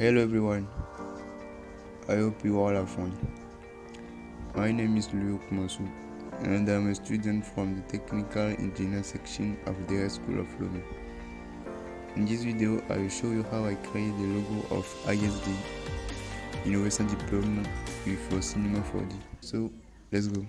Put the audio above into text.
Hello everyone, I hope you all have fun. My name is Luke Masu and I'm a student from the Technical Engineer section of the High School of Learning. In this video, I will show you how I create the logo of ISD Innovation diploma with Cinema 4D. So, let's go.